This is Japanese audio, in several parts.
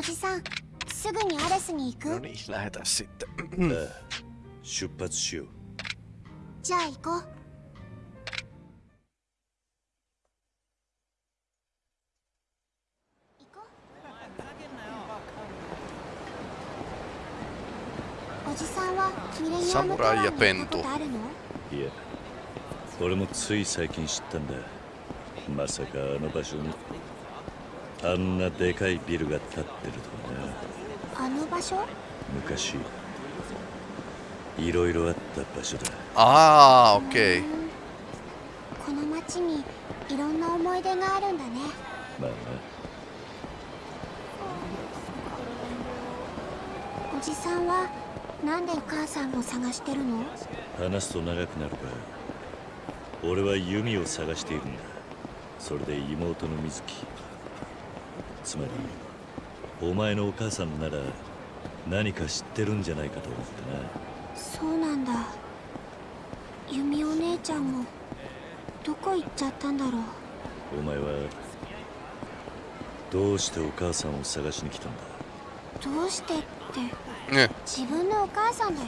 おじさんすぐにアレスに行く？No niin, sitten. 出発しよう。じゃあ行こう。行こう。おじさんはミレニアムタワーに行ったことあるの？いや俺もつい最近知ったんだ。まさかあの場所に。あんなでかいビルが建ってるとはなあの場所？昔いろいろあった場所だ。Aa, okei. うん。この街にいろんな思い出があるんだね。まあおじさんはなんでお母さんを探してるの？な話すと長くなるが俺は弓を探しているんだ。それで妹の水木つまりお前のお母さんなら何か知ってるんじゃないかと思ってそうなんだ。弓お姉ちゃんもどこ行っちゃったんだろう。なお前はどうしてお母さんを探しに来たんだ？どうしてって Ne. 自分のお母さんだよ。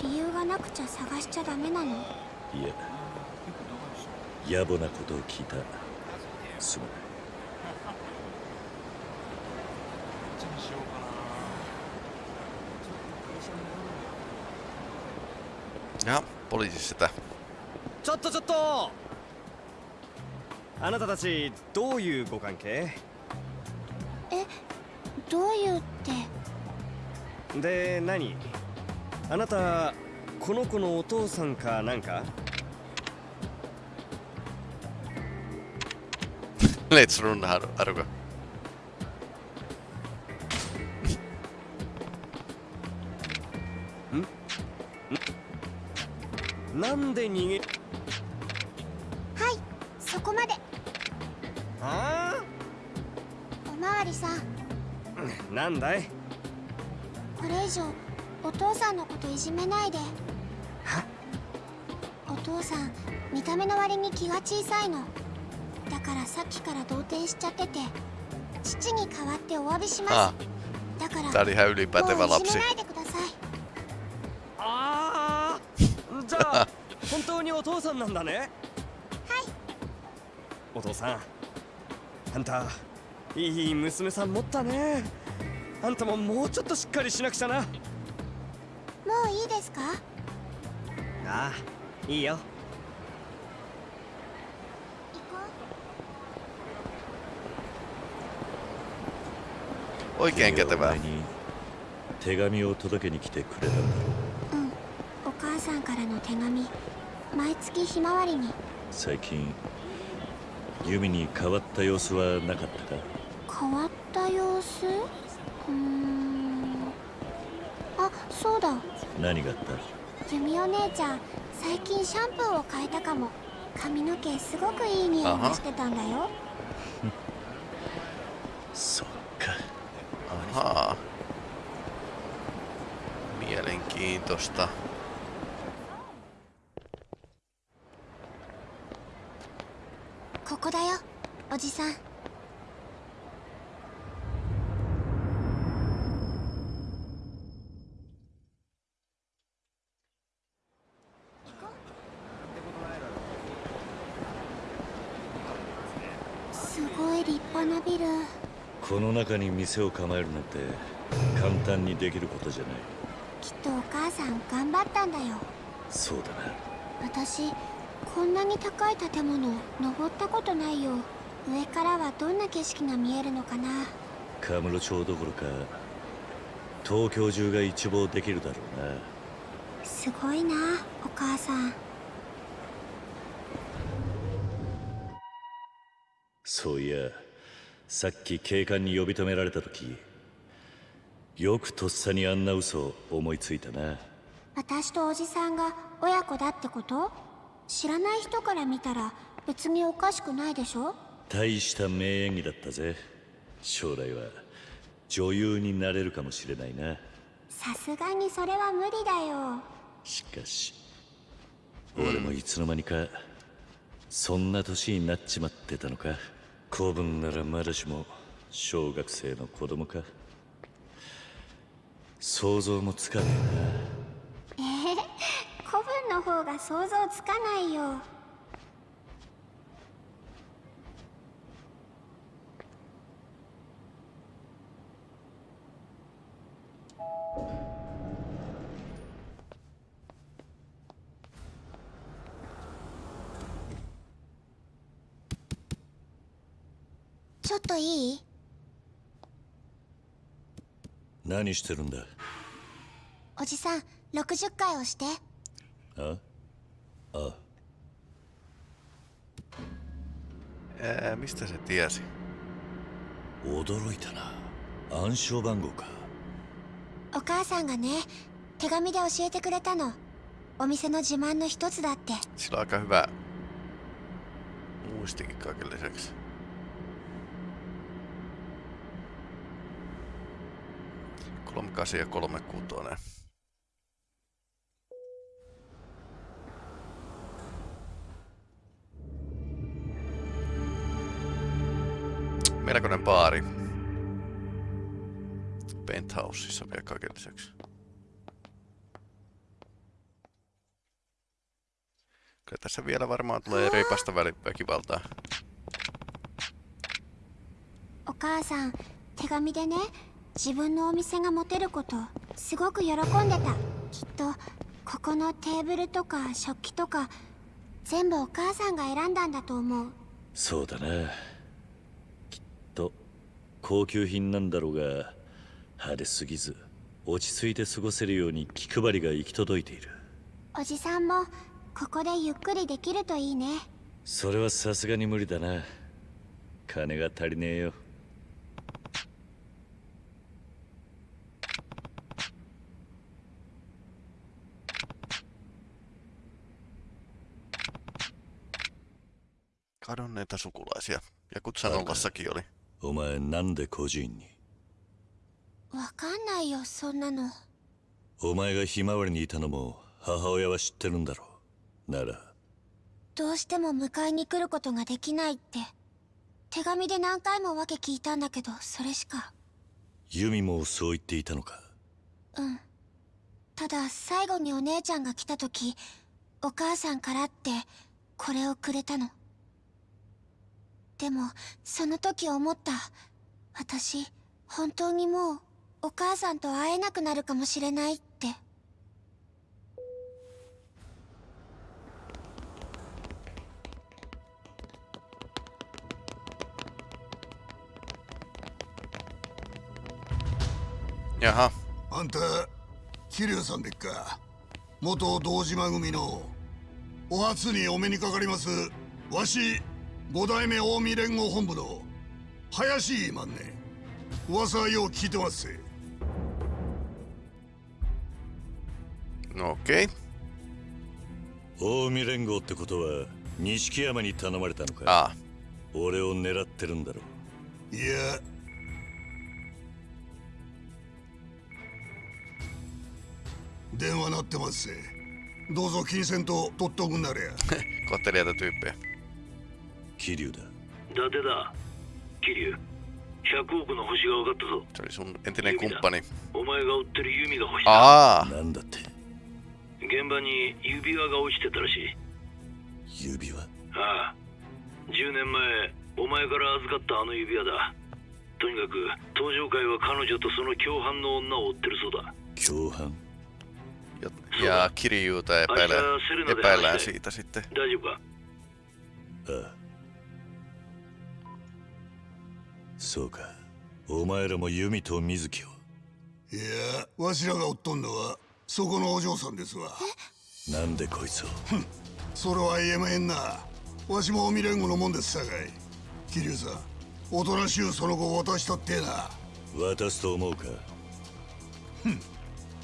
理由がなくちゃ探しちゃダメなの。いや野暮なことを聞いたすまない Ja, poliisi sitä. ちょっとちょっと。あなたたちどういうご関係？えどういうって？で何？あなたこの子のお父さんかなんか？Let's run, Haru- Haruka. なんで逃げはいそこまで。あおまわりさん。あなんだい？これ以上お父さんのこといじめないで。は？お父さん見た目の割に気が小さいの。だからさっきから動転しちゃってて父に代わってお詫びしま Ah, すだからもういじ.めないでお父さんなんだね。はい。お父さん。あんたいい娘さん持ったね。あんたももうちょっとしっかりしなくちゃな。もういいですか？ああいいよ。行こ Oikein お kätevää. 前に手紙を届けに来てくれたんだろうう。うん。お母さんからの手紙毎月ひまわりに。最近弓に変わった様子はなかったか？変わった様子？うーん。あそうだ。何があった？弓お姉ちゃん最近シャンプーを変えたかも。髪の毛すごくいい匂いがしてたんだよ。そっか。Ahaa. Mielenkiintoista. ここだよおじさんすごい立派なビルこの中に店を構えるなんて簡単にできることじゃない。きっとお母さん頑張ったんだよ。そうだな。私こんなに高い建物登ったことないよ。上からはどんな景色が見えるのかな。カムロ町どころか東京中が一望できるだろうな。すごいなお母さん。そういやさっき警官に呼び止められた時よくとっさにあんな嘘を思いついたな。私とおじさんが親子だってこと？知らない人から見たら別におかしくないでしょ？大した名演技だったぜ。将来は女優になれるかもしれないな。さすがにそれは無理だよ。しかし俺もいつの間にかそんな年になっちまってたのか子分ならまだしも小学生の子供か。想像もつかねえな。えー古文の方が想像つかないよ。ちょっといい？何してるんだ？おじさん60回押して。あ？あ。Ää, mistä se tiesi? 驚いたな。暗証番号か。お母さんがね手紙で教えてくれたの。お店の自慢の一つだって。Sillä on aika hyvä muistikin kaiken lisäksi. Kolme kasi ja kolme kutonen. Melkoinen baari. Penthouseissa vielä kaiken lisäksi. Kyllä tässä vielä varmaan tulee reipasta väli- väkivaltaa. お母さん手紙でね 自分のお店が持てることすごく喜んでた。きっとここのテーブルとか食器とか全部お母さんが選んだんだと思う。そうだな。きっと高級品なんだろうが派手すぎず落ち着いて過ごせるように気配りが行き届いている。おじさんもここでゆっくりできるといいね。それはさすがに無理だな。金が足りねえよ Kadonneita sukulaisia. Ja Kutsanollassakin oli. お前なんで孤児院にわかんないよそんなのお前がひまわりにいたのも母親は知ってるんだろうならどうしても迎えに来ることができないって手紙で何回も訳聞いたんだけどそれしかユミもそう言っていたのかうんただ最後にお姉ちゃんが来た時お母さんからってこれをくれたのでもその時思った。私本当にもうお母さんと会えなくなるかもしれないって。やは。あんた桐生さんでっか。元堂島組の。お初にお目にかかりますわし五代目近江連合本部の林いまんね噂はよう聞いてますぜ。Okei. 近江連合ってことは錦山に頼まれたのか Aa, 俺を狙ってるんだろいや。電話鳴ってますぜ。どうぞ金銭と取っとくんなれ や kohteliaita tyyppejä. 桐生だ。伊達だ。桐生100億の星が分かったぞ。sun entinen kumppani. お前が追ってる弓が欲しいだ Aa, なんだって？現場に指輪が落ちてたらしい。指輪？ああ。10年前お前から預かったあの指輪だ。とにかく登場会は彼女とその共犯の女を追ってるそうだ。共犯？ja, ja Kirjuuta epäillään siitä sitten. 大そうか。お前らも弓と水木を。いやわしらが追っとんのはそこのお嬢さんですわ。なんでこいつを？それは言えまへんな。わしも未連合のもんですさかい。桐生さんおとなしゅうその子を渡したってえな。渡すと思うか？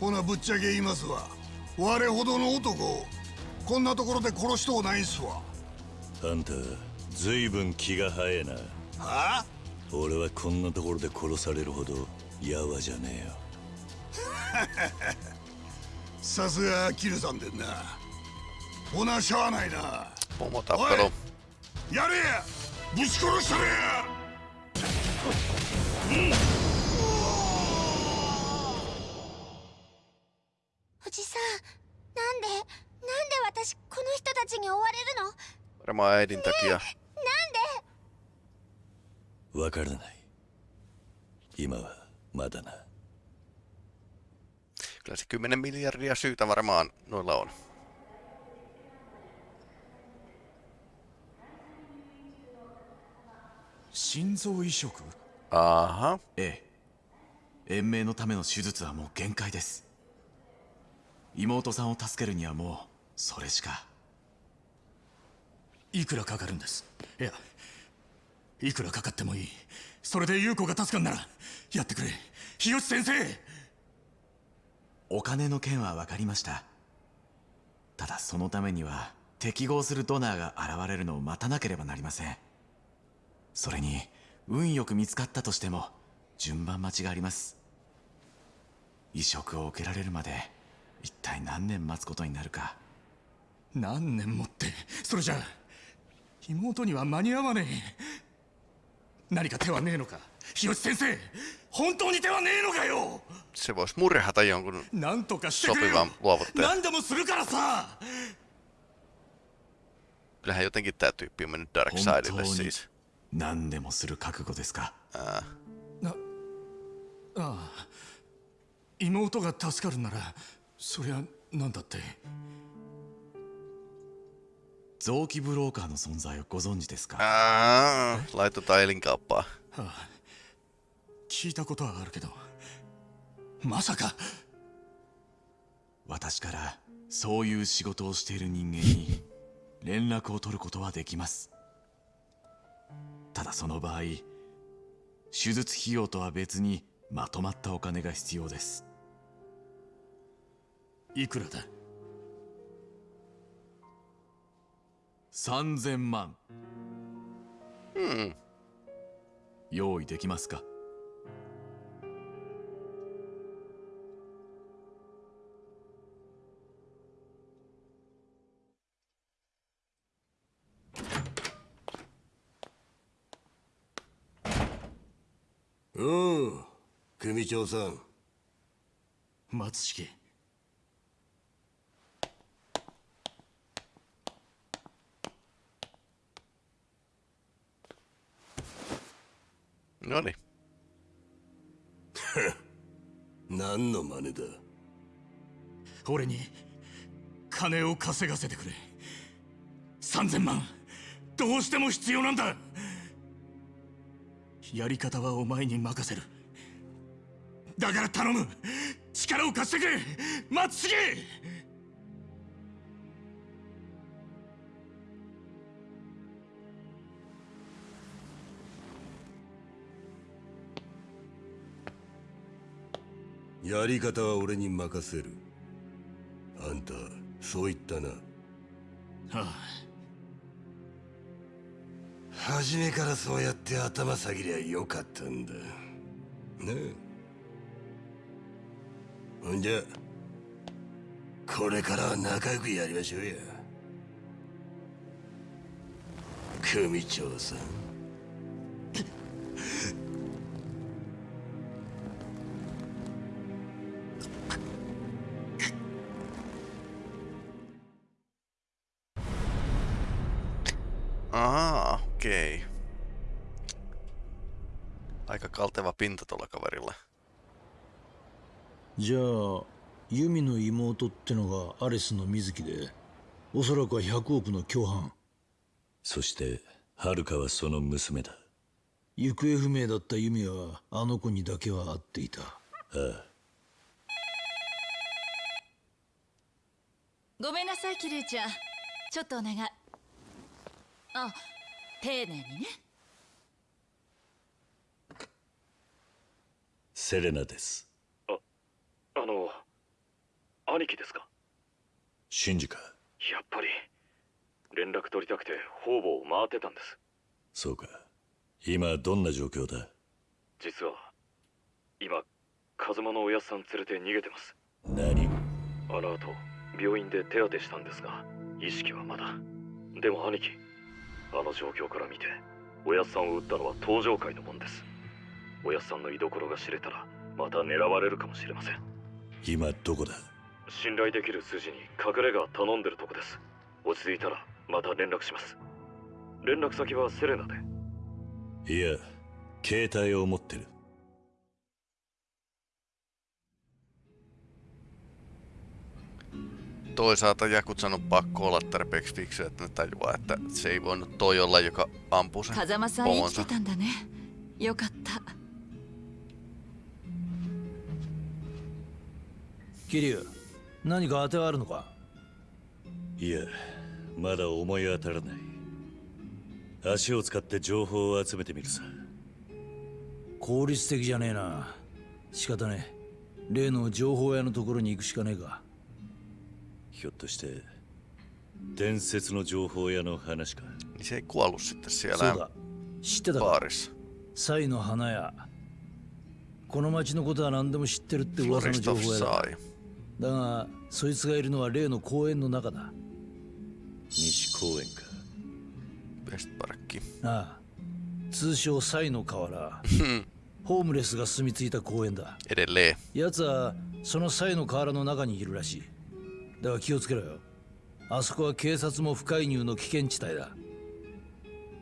ほなぶっちゃけ言いますわ。我ほどの男をこんなところで殺しとうないんすわ。あんたずいぶん気が早えな。はあ？俺はこんなところで殺されるほどやわじゃねえよ。さすがキルさんでんな。ほなしゃあないな。Pomotappelu. やれや。ぶち殺したれや。おじさんなんでなんで私この人たちに追われるの？Varmaan äidin takia. わからない。今はまだな。Kyllä se 10 miljardia syytä varmaan noilla on. 心臓移植 Aha. ええ延命のための手術はもう限界です。妹さんを助けるにはもうそれしか。いくらかかるんです？いやいくらかかってもいい。それで優子が助かんならやってくれ。日吉先生。お金の件は分かりました。ただそのためには適合するドナーが現れるのを待たなければなりません。それに運よく見つかったとしても順番待ちがあります。移植を受けられるまで一体何年待つことになるか。何年もってそれじゃあ妹には間に合わねえ何か手はねえのか日吉先生本当に手はねえのかよ Se voisi murhata jonkun なんとかしてくれよ sopivan luovuttajan. 何でもするからさ Kyllähän jotenkin tää tyyppi on mennyt Dark 本 Sidelle 当に siis. 何でもする覚悟ですか Ää, ああ妹が助かるならそりゃ何だって臓器ブローカーの存在をご存知ですか？ää, laitetaan elinkauppaa. はあ聞いたことはあるけどまさか。私からそういう仕事をしている人間に連絡を取ることはできます。ただその場合手術費用とは別にまとまったお金が必要です。いくらだ？3000万。Hmm. 用意できますか？うん。組長さん。松式何？の真似だ？俺に金を稼がせてくれ。3000万どうしても必要なんだ。やり方はお前に任せる。だから頼む。力を貸してくれ。松重やり方は俺に任せる。あんたそう言ったな。はあ。初めからそうやって頭下げりゃよかったんだ。ねえ。ほんじゃこれからは仲良くやりましょうや。組長さん「Ahaa, okei. Aika kalteva pinta tuolla kaverilla. じゃあユミの妹ってのがアレスの水木でおそらくは100億の共犯そして遥かはその娘だ行方不明だったユミはあの子にだけは会っていたああごめんなさいキリュウちゃんちょっとお願いあ丁寧にね。セレナです。あの兄貴ですか？シンジかやっぱり連絡取りたくて方々を回ってたんです。そうか。今どんな状況だ？実は今風間のおやっさん連れて逃げてます。何あの後病院で手当てしたんですが意識はまだ。でも兄貴あの状況から見ておやっさんを撃ったのは登場界のもんです。おやっさんの居所が知れたらまた狙われるかもしれません。今どこだ？信頼できる筋に隠れ家頼んでるとこです。落ち着いたらまた連絡します。連絡先はセレナで。いや携帯を持ってる Toisaalta Jakutsan on pakko olla tarpeeksi fiksu, että ne tajuaa, että se ei voinut toi olla, joka ampuu sen 風間さん生き pomonsa. てたんだねよかった桐生何か当てはあるのかいやまだ思い当たらない足を使って情報を集めてみるさ効率的じゃねえな仕方ねえ例の情報屋のところに行くしかねえかひょっとして伝説の情報屋の話か？Niin se ei kuollut sitten そう siellä だ。知ってたか？baarissa. サイの花屋この町のことは何でも知ってるって噂の情 Floristov 報屋だ。sai. だがそいつがいるのは例の公園の中だ。西公園か。Westparkki. ああ。通称サイの河原。ホームレスが住み着いた公園だ。Edelleen. 奴はそのサイの河原の中にいるらしいだが気をつけろよ。あそこは警察も不介入の危険地帯だ。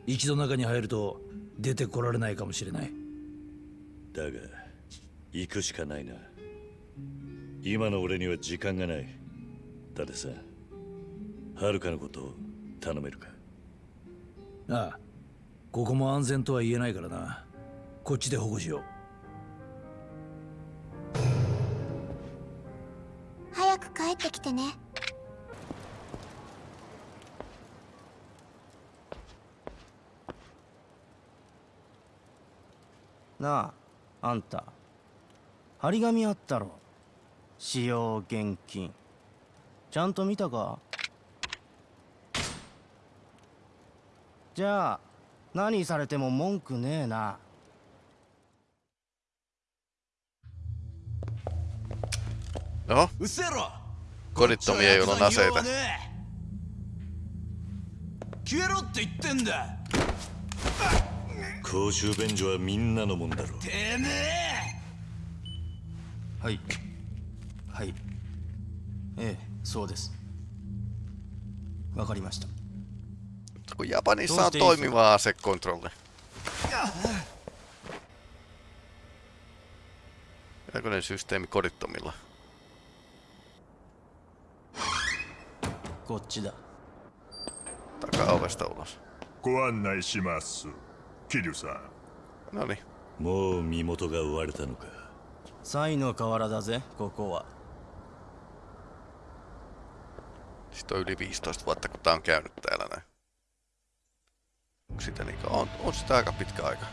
一度中に入ると出てこられないかもしれない。だが行くしかないな。今の俺には時間がない。だってさはるかのことを頼めるか？ああここも安全とは言えないからな。こっちで保護しよう早く帰ってきてね。なああんた。張り紙あったろ。使用現金。ちゃんと見たか？じゃあ何されても文句ねえな。の？うせろ。ゴリトミヤユのなせだ消えろって言ってんだ。公衆便所はみんなのもんだろてめえ。はい。はい。ええそうです。わかりました。ヤバニさんと意味はセッコントロールこれシステムコリトミラこっちだ Takaovesta ulos. ご案内します桐生さん niin. もう身元が追われたのかサイの河原だぜここは Sitten on yli 15 vuotta, kun tää on käynyt täällä näin. Onko sitä niinkö? On, on sitä aika pitkä aika.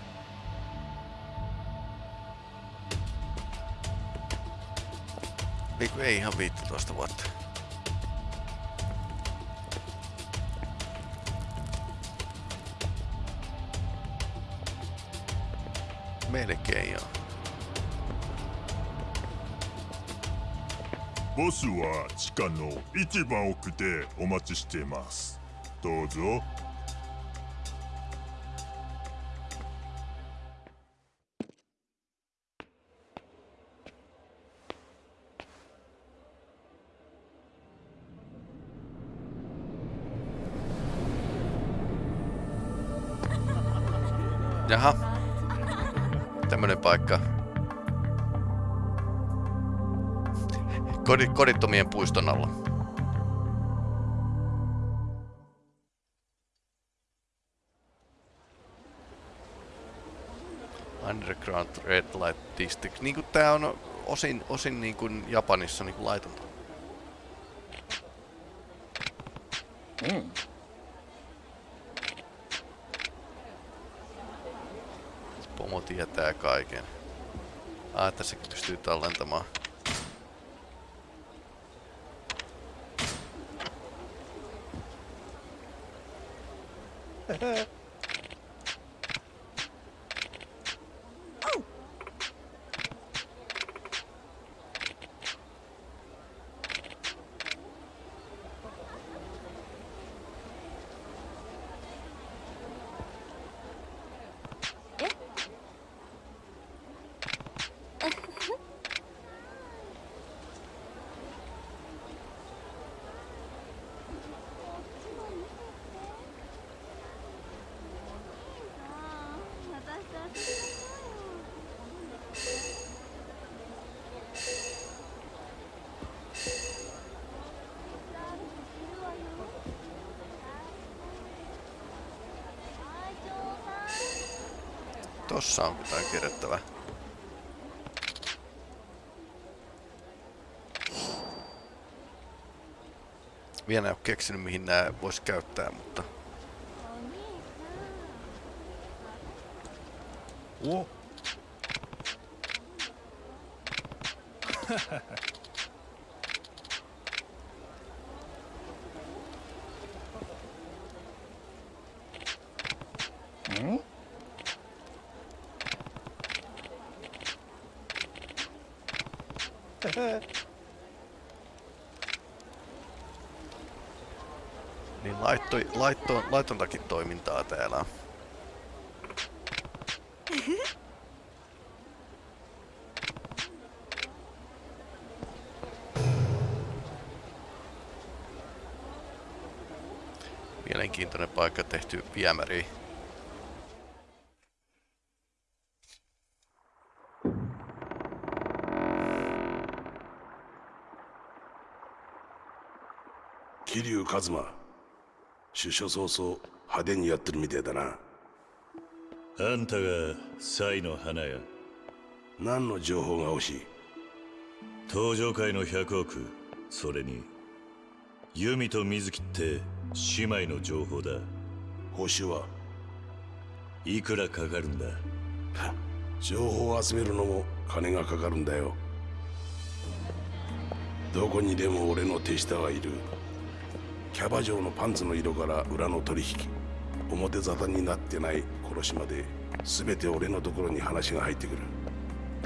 Niinku ei ihan 15 vuotta. Melkein joo. ボスは地下の一番奥でお待ちしていますどうぞ kodittomien puiston alla. Underground Red Light District. Niinku tää on osin, osin niinku Japanissa niinku laitonta. Pomo tietää kaiken. Ah, tässäkin pystyy tallentamaan. Tossa on jotain kerättävää. Vielä en ole keksinyt mihin nää vois käyttää, mutta... Oh. Hmm? Niin laitto, laitto, laittontakin toimintaa täällä. Mielenkiintoinen paikka tehty viemäri. Kiryu Kazuma. 出所早々派手にやってるみてえだな。あんたがサイの花屋何の情報が欲しい？登場界の100億。それにユミと水木って姉妹の情報だ。報酬は？いくらかかるんだ？情報を集めるのも金がかかるんだよ。どこにでも俺の手下はいるキャバ嬢のパンツの色から裏の取引。表沙汰になってない殺しまで全て俺のところに話が入ってくる。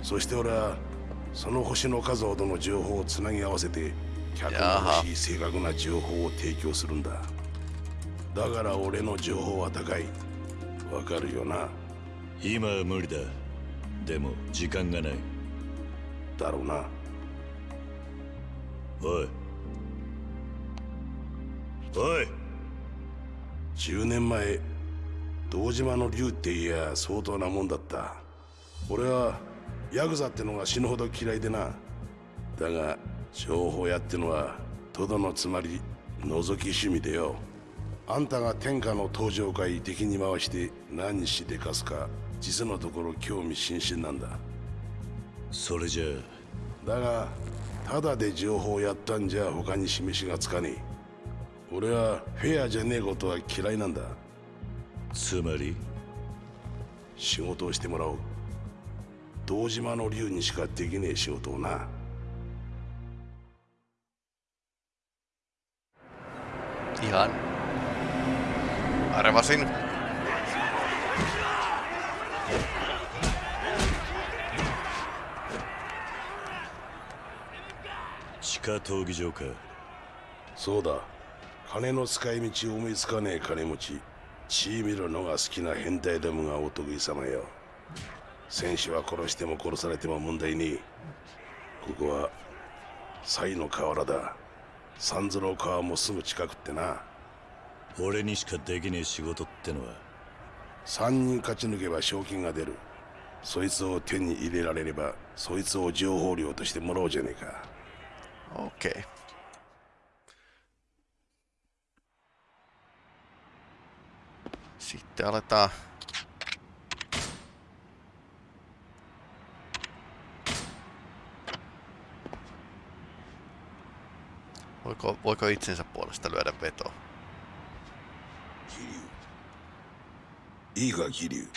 そして俺はその星の数ほどの情報をつなぎ合わせて客の欲しい正確な情報を提供するんだ。だから俺の情報は高い。わかるよな。今は無理だ。でも時間がない。だろうな。おいおい。10年前堂島の竜っていや相当なもんだった。俺はヤクザってのが死ぬほど嫌いでな。だが情報屋ってのはとどのつまり覗き趣味でよ。あんたが天下の登場会敵に回して何しでかすか実のところ興味津々なんだ。それじゃだがただで情報をやったんじゃ他に示しがつかねえ俺はフェアじゃねえことは嫌いなんだ。つまり？仕事をしてもらおう。堂島の竜にしかできねえ仕事をな。Ihan. Arvasin. Chika 闘技場かそうだ金の使い道思いつかねえ金持ち血見るのが好きな変態どもがお得意様よ。戦士は殺しても殺されても問題ねえ。ここは西の河原だ。三途の川もすぐ近くってな。俺にしかできねえ仕事ってのは。3人勝ち抜けば賞金が出る。そいつを手に入れられればそいつを情報料としてもらおうじゃねえか。Okei. Sitten aletaan. Voiko, voiko itsensä puolesta lyödä vetoa? いいか桐生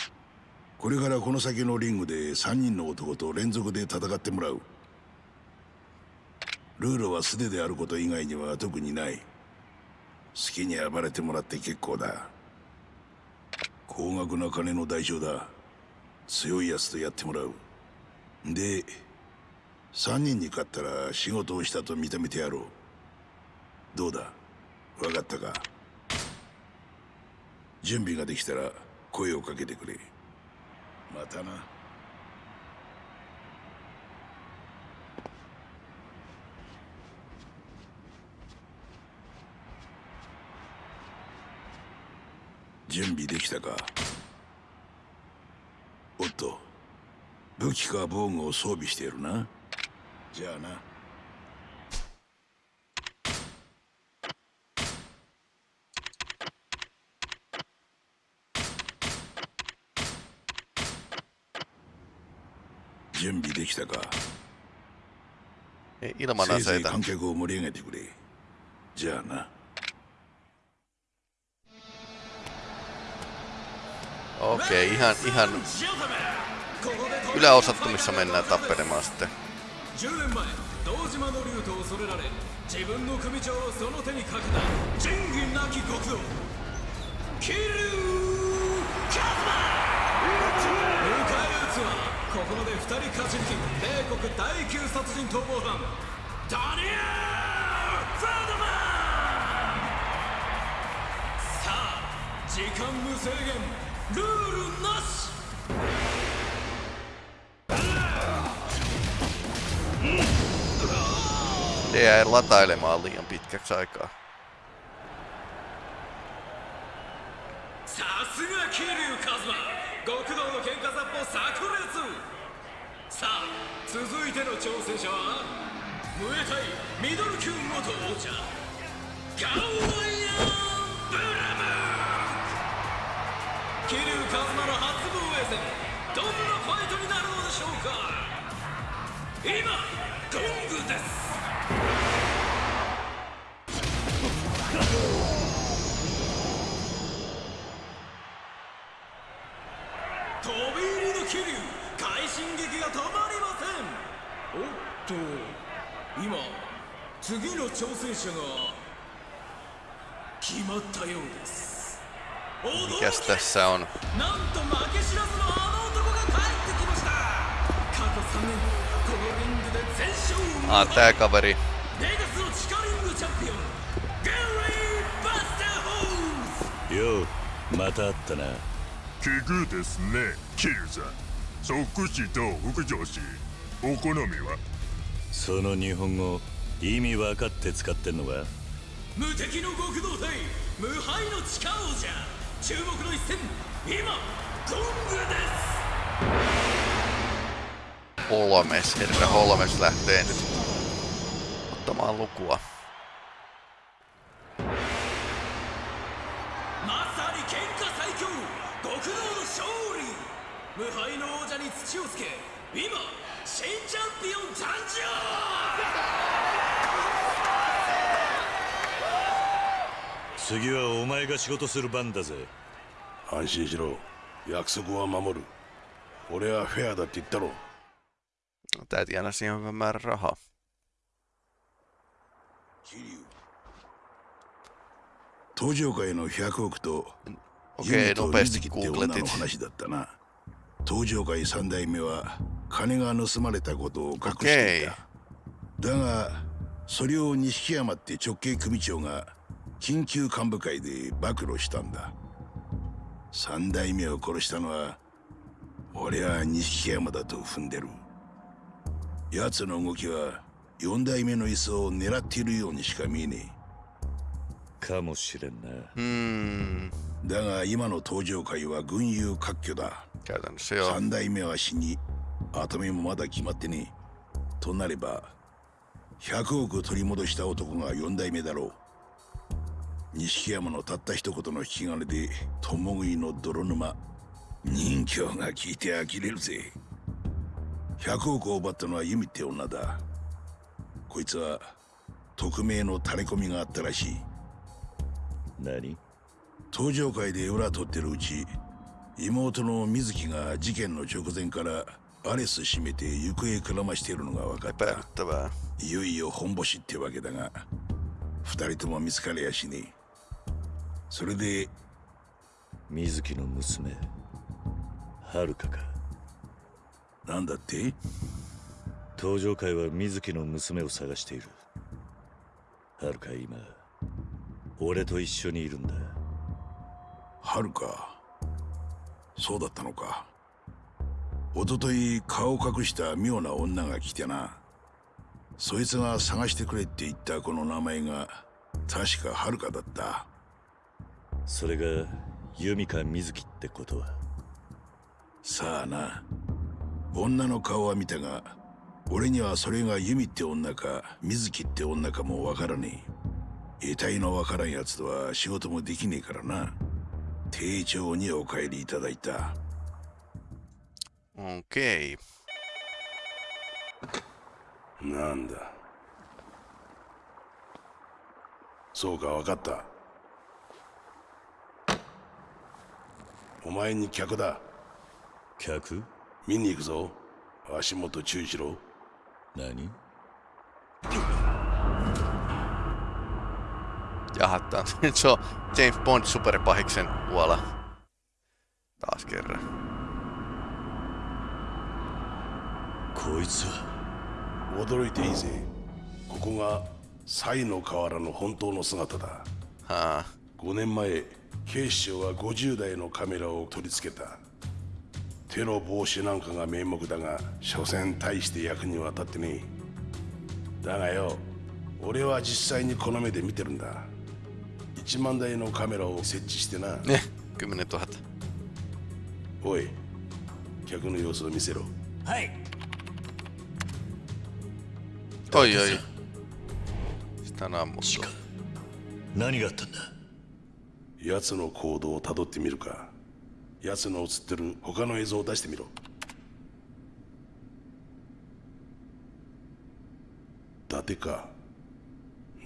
これからこの先のリングで3人の男と連続で戦ってもらうルールは素手であること以外には特にない好きに暴れてもらって結構だ高額な金の代償だ。強いやつとやってもらう。で3人に勝ったら仕事をしたと認めてやろう。どうだ？分かったか？準備ができたら声をかけてくれ。またな。準備できたか？おっと武器か防具を装備しているな。じゃあな。準備できたか？せいぜい aseita. 観客を盛り上げてくれ。じゃあな Okei, ihan, ihan yläosattomissa mennään tappelemaan sitten. 10年前堂島の竜と恐れられ自分の組長をその手にかけた仁義なき極道キルカズマ迎え撃つはここまで2人勝ち抜き米国第9殺人逃亡犯ダニエル・フラドマンさあ時間無制限ルールなし Se jäi latailemaan liian pitkäksi aikaa. さすが桐生一馬極道の喧嘩殺法炸裂さあ続い桐生一馬の初防衛戦どんなファイトになるのでしょうか？今ゴングです。飛び入りの桐生快進撃が止まりません。おっと今次の挑戦者が決まったようです。Mikäs tässä on? なんと負け知らずのあの男が帰ってきました。過去3年このリングで全勝を Ah, tää kaveri. レガスの地下リングチャンピオン。ゲリー・バスター・ホーズようまた会ったな。奇遇ですねキルさん。即死と副上司お好みは？その日本語意味分かって使ってんのか？無敵の極道隊無敗の地下王者注目の一戦今ゴングです。オロメスヘルメス lähtee nyt ottamaan lukua. まさに喧嘩最強極道の勝利。無敗の王者に土をつけ今新チャンピオン誕生!次はお前が仕事する番だぜ。安心しろ。約束は守る。俺はフェアだって言ったろ。Tää tienasi ihan hyvän määrän rahaa. 登場界の100億と Okei, nopeasti googletit. 話だったな。登場界三代目は金が盗まれたことを隠してい.た。だがそれを錦山って直系組長が緊急幹部会で暴露したんだ。三代目を殺したのは俺は錦山だと踏んでる。奴の動きは四代目の椅子を狙っているようにしか見えねえ。かもしれんな。Hmm, だが今の登場界は群雄割拠だ.三代目は死に跡目もまだ決まってねえ。となれば100億取り戻した男が四代目だろう錦山のたった一言の引き金で共食いの泥沼人形が聞いて呆れるぜ。100億を奪ったのはユミって女だ。こいつは匿名の垂れ込みがあったらしい。何？登場会で裏取ってるうち妹の水木が事件の直前からアレス閉めて行方くらましているのが分かった。いよいよ本ボシってわけだが二人とも見つかりやしねえそれで水木の娘遥かか。なんだって？登場会は水木の娘を探している。遥か今俺と一緒にいるんだ。はるか？そうだったのか。一昨日顔を隠した妙な女が来てな。そいつが探してくれって言ったこの名前が確かはるかだったそれが弓か水木ってことは。さあな。女の顔は見たが俺にはそれがユミって女か水木って女かもわからねえ。得体のわからんやつとは仕事もできねえからな。丁重にお帰りいただいた。Okei. なんだ。そうか分かったお前に客だ客見に行くぞ足元注意しろ何 Jaha, tää on nyt se on James Bond superpahiksen tuolla. Taas kerran. こいつは驚いていいぜここがサイの河原の本当の姿だはあ5年前警視庁は50台のカメラを取り付けた。テロ防止なんかが名目だが所詮大して役には立ってねえ。だがよ俺は実際にこの目で見てるんだ。1万台のカメラを設置してな。ね10 000おい客の様子を見せろ。はい。おいおい。下のアンモット何があったんだ？奴の行動をたどってみるか。奴の映ってる他の映像を出してみろ。伊達か。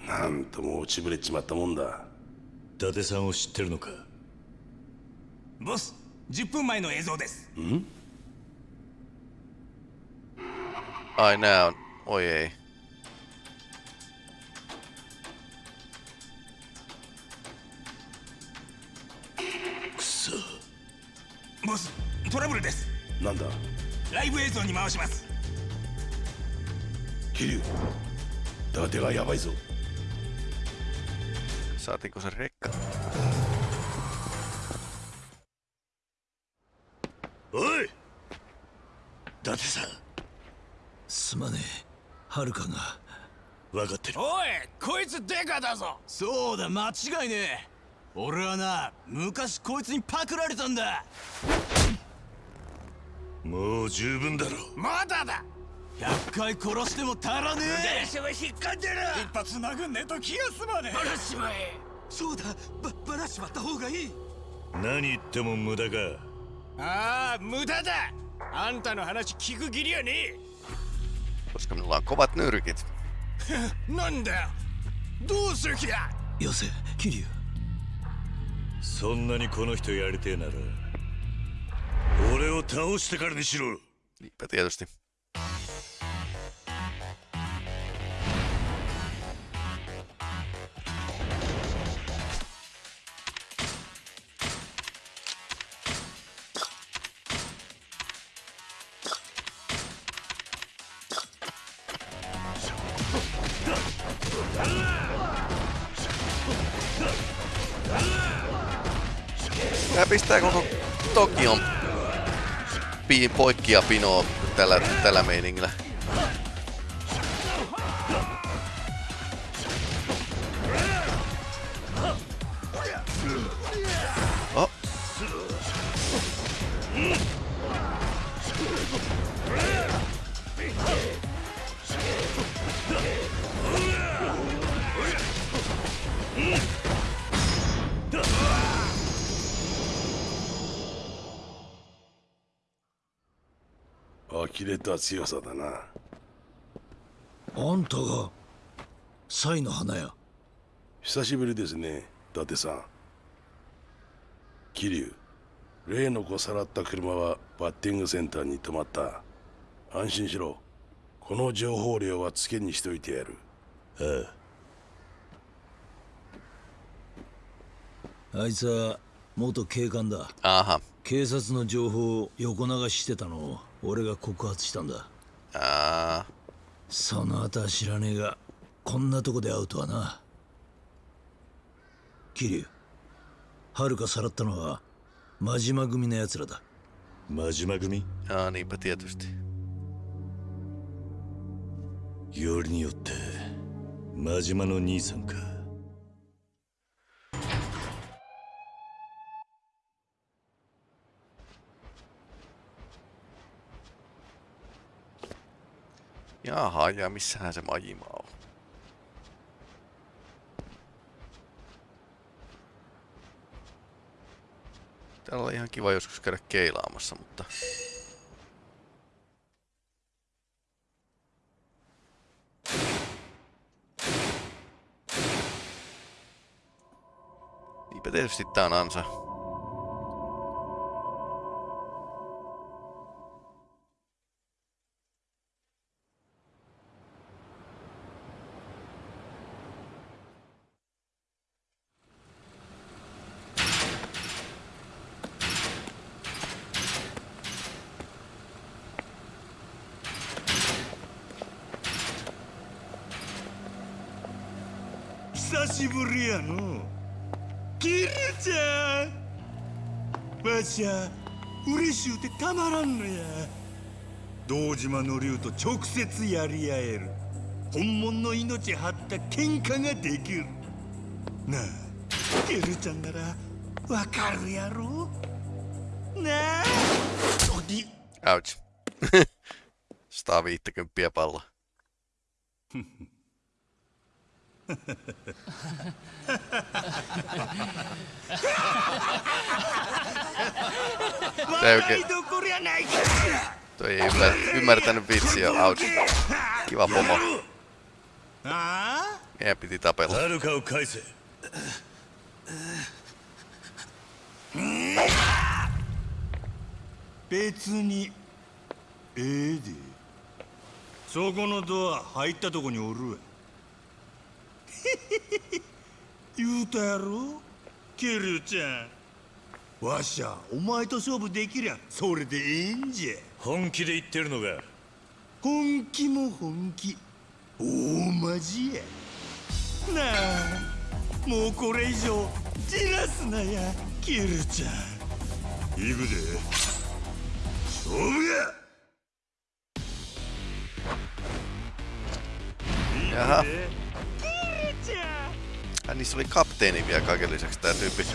なんとも落ちぶれちまったもんだ。伊達さんを知ってるのか。ボス10分前の映像です。ん？Ai nää on. Oi ボストラブルです。なんだ？ライブ映像に回します。桐生伊達がやばいぞ。Saatiinko 伊達さん。すまねえ。はるかが。分かってる。おいこいつデカだぞ。そうだ間違いねえ俺はな昔こいつにパクられたんだ。もう十分だろまだだ。100回殺しても足らねえ。電車は引っかんでる。一発殴んねえと気が済まねえ。バラしまえ。そうだ。ばバラしまった方がいい。何言っても無駄か。ああ無駄だ。あんたの話聞く義理はね Koska minulla on そんなにこの人やりてえなら俺を倒してからにしろ。poikkia pinoa tällä, tällä meiningillä. 呆れた強さだな。あんたがサイの花や。久しぶりですね伊達さん。桐生。例の子さらった車はバッティングセンターに止まった。安心しろ。この情報量はつけにしといてやる。ああいつは元警官だ。あは警察の情報を横流ししてたの。を俺が告発したんだ。あその後は知らねえがこんなとこで会うとはな。桐生はるかさらったのは真島組の奴らだ。真島組？Aa, niinpä tietysti. よりによって真島の兄さんか Jaha, ja missähän se majima on? Täällä oli ihan kiva joskus käydä keilaamassa, mutta... Niinpä tietysti tää on ansa. 久しぶりやのキルちゃんわしゃ嬉しゅうてたまらんのや堂島の竜と直接やり合える本物の命張った喧嘩ができるなあキルちゃんならわかるやろなあお di Ouch. 150 palloa. Se ei oikein... Toi ei ymmär... ymmärtänyt vitsiä. Ouch. Kiva pomo. Meidän piti tapella. 遥を返せ別にええでそこのドア入ったとこにおるわ 言うたやろ？キルちゃん。わしゃお前と勝負できりゃそれでええんじゃ。本気で言ってるのが本気も本気。大マジや。なあもうこれ以上じらすなやキルちゃん。行くで。勝負や！Jaha. Ja niissä oli kapteeni vielä kaiken lisäksi tää tyyppi.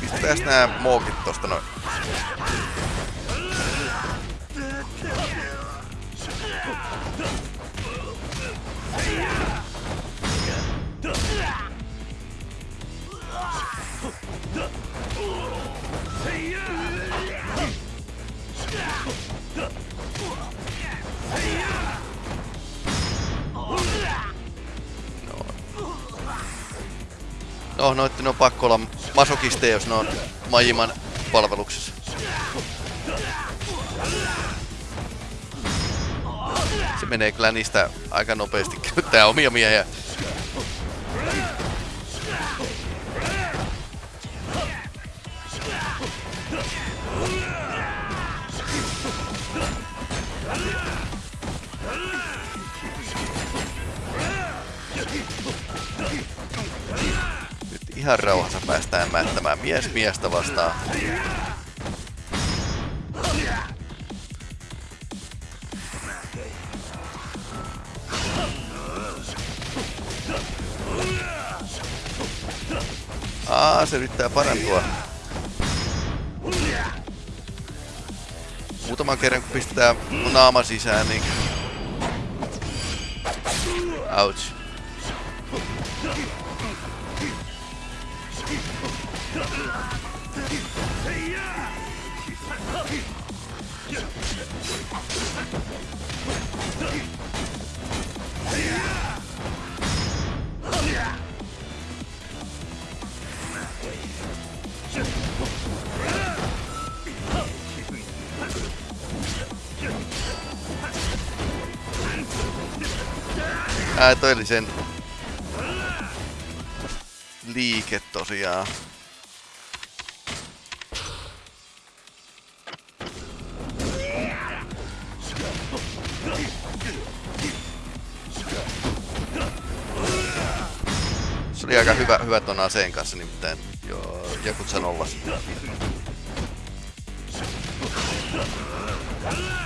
Pistäis nää mookit tosta noin. No, noitten on pakko olla masokisteja, jos ne on Majiman palveluksessa. Se menee kyllä niistä aika nopeasti käyttää omia miehiä. Ihan rauhassa päästään mättämään mies miestä vastaan. Aa, se yrittää parantua. Muutaman kerran kun pistetään naama sisään, niin... Ouch. Ää, toi oli sen liike tosiaan. Se oli aika hyvä, hyvä ton aseen kanssa nimittäin. Joo, joku sen ollas.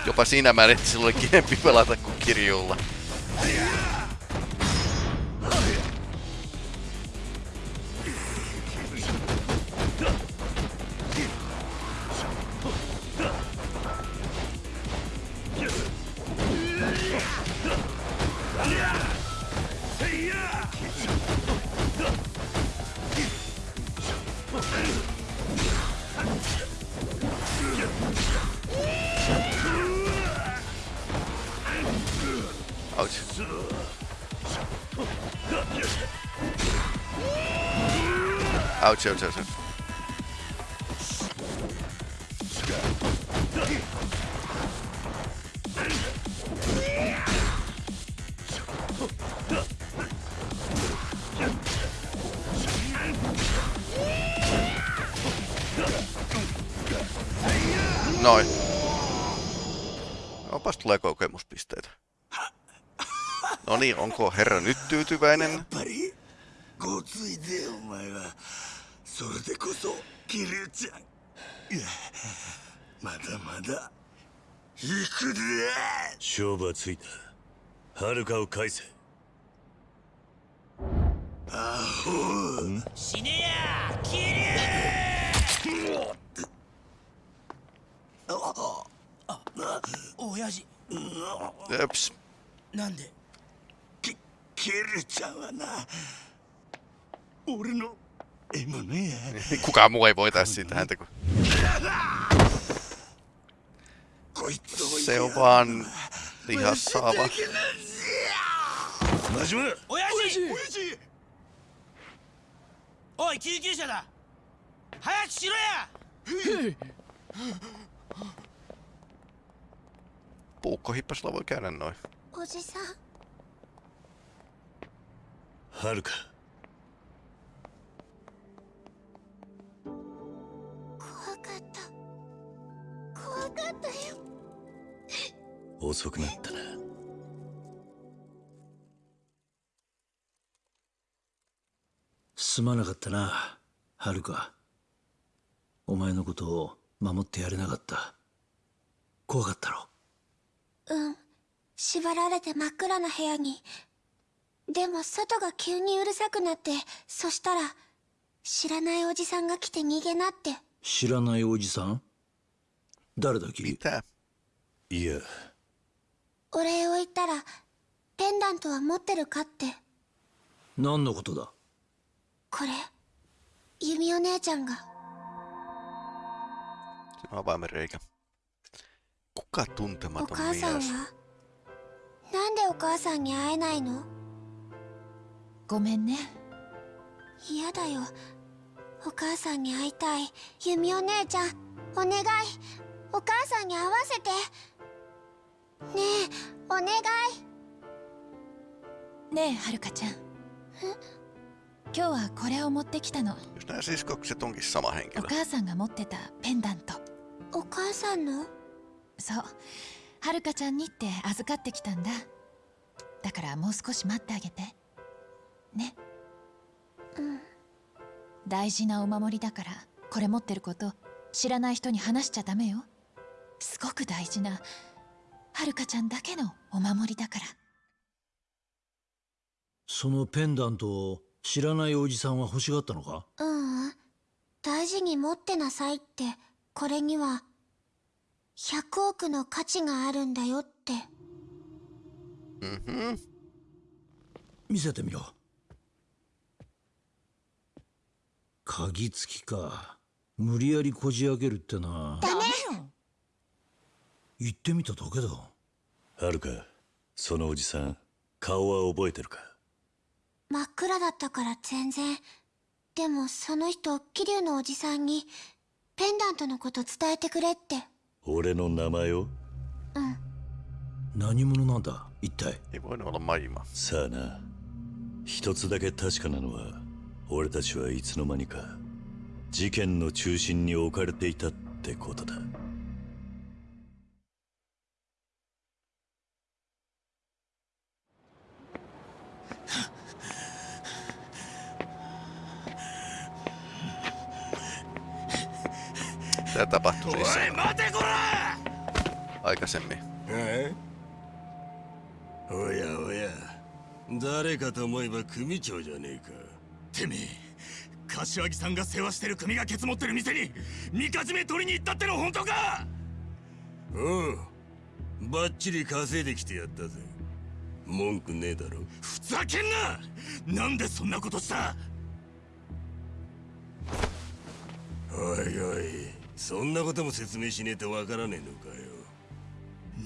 Jopa siinä määrin, että sillä oli kivempi pelata kuin kirjulla. 아우치 아우치 아우치 niin, onko herra nyt tyytyväinen? やっぱりごついでお前は。それでこそ桐生ちゃん。まだまだ行くで。勝負はついた。遥かを返せ。アホ死ねやキリュウ親父.なんできキルちゃんはな俺の獲物や Kukaan muu ei voitaisi siitä häntä kuin... こいつを Se on vaan lihassaava. 真島親父親父おい救急車だ早くしろや Puukkohippasilla voi käydä noin. おじさん遥か。怖かった。怖かったよ。遅くなったな。すまなかったなはるか。お前のことを守ってやれなかった。怖かったろ？うん。縛られて真っ暗な部屋にでも外が急にうるさくなってそしたら知らないおじさんが来て逃げなって。知らないおじさん？誰だ君？いや。お礼を言ったらペンダントは持ってるかって。何のことだ？これ弓お姉ちゃんが。avaimen reikä. Kuka お tuntematon 母さん mies? は？なんでお母さんに会えないの？ごめんね。嫌だよ。お母さんに会いたい。弓お姉ちゃんお願い。お母さんに会わせて。ねえお願い。ねえはるかちゃん。今日はこれを持ってきたの。お.母さんが持ってたペンダント。お母さんの？そう。はるかちゃんにって預かってきたんだ。だからもう少し待ってあげてね。うん。大事なお守りだからこれ持ってること知らない人に話しちゃダメよ。すごく大事なはるかちゃんだけのお守りだから。そのペンダントを知らないおじさんは欲しがったのか？ううん。大事に持ってなさいってこれには100億の価値があるんだよって。Mhm. 見せてみろ鍵付きか。無理やりこじ開けるってな。ダメ言ってみただけだ。遥かそのおじさん顔は覚えてるか？真っ暗だったから全然。でもその人桐生のおじさんにペンダントのこと伝えてくれって。俺の名前を？うん。何者なんだ一体？さあな。一つだけ確かなのは俺たちはいつの間にか事件の中心に置かれていたってことだ「Tämä tapahtui siis おい待てこら aikaisemmin. えおやおや。誰かと思えば組長じゃねえかてめえ柏木さんが世話してる組がケツ持ってる店にみかじめ取りに行ったっての本当か?おうバッチリ稼いできてやったぜ。文句ねえだろ。ふざけんな!なんでそんなことした?おいおいそんなことも説明しねえとわからねえのかよ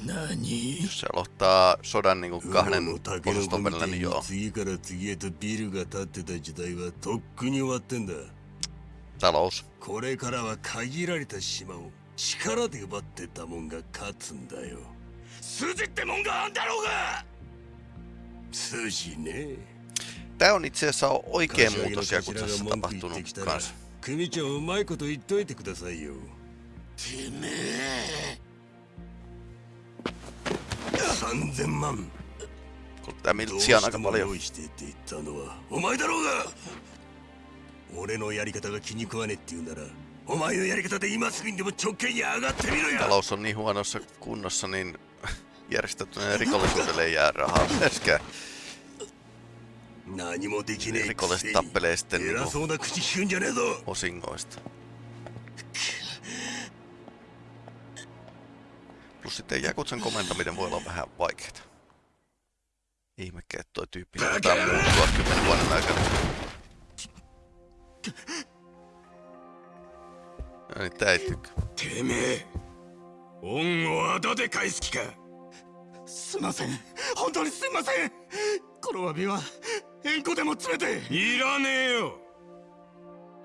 Jos se aloittaa sodan niinku kahden osaston み välillä, たい niin に joo. 次から次へとビルが建ってた時代はとっくに終わってんだ Talous. これからは限られた島を力で奪ってたもんが勝つんだよ筋ってもんがあんだろうが筋ね Tää on itse asiassa の muutos ja kun 頭 tässä が文句言っ tapahtunut kanssa. 組長うまいこと言っといてくださいよてめえ3000万 Kun tää どう miltsiä on して aika も paljon. 用意してって言ったのはお前だろうが俺のやり方が気に食わねえって言うならお前のやり方で今すぐにでも直径に上がってみろよ Talous on niin huonossa kunnossa, niin järjestettyinen rikollisuudelle ei jää rahaa myöskään. 何もできねえく Rikolliset せに tappelee sitten 偉 niinku そうな口聞くんじゃねえぞ osingoista. Plus sitten Jakutsan komentaminen voi olla vähän vaikeeta. Ihmekkää, että toi tyyppi saattaa muuttua kymmenen vuoden aikana. No niin, tää ei tykkää. てめえ恩をあだで返す気かすいません本当にすいませんこの詫びは縁故でも詰めていらねえよ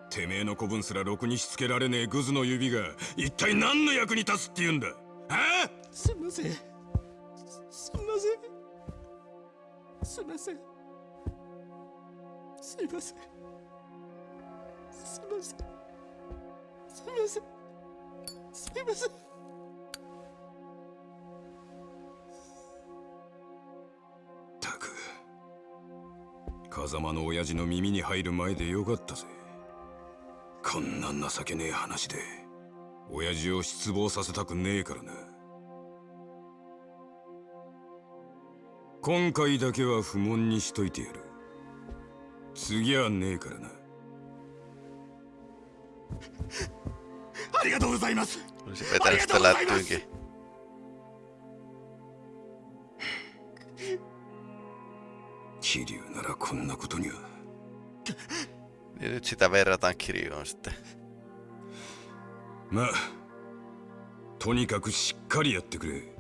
てめえの子分すらろくにしつけられねえグズの指が一体何の役に立つって言うんだあすいません。すすいません。すいません。すいません。すいません。すいません。すいません。たく。風間の親父の耳に入る前でよかったぜ。こんな情けねえ話で。親父を失望させたくねえからな。今回だけは不問にしといてやる。次はねえからな。ありがとうございます。ありがとうございます。キリュウならこんなことには。Ja nyt sitä verrataan. まあとにかくしっかりやってくれ。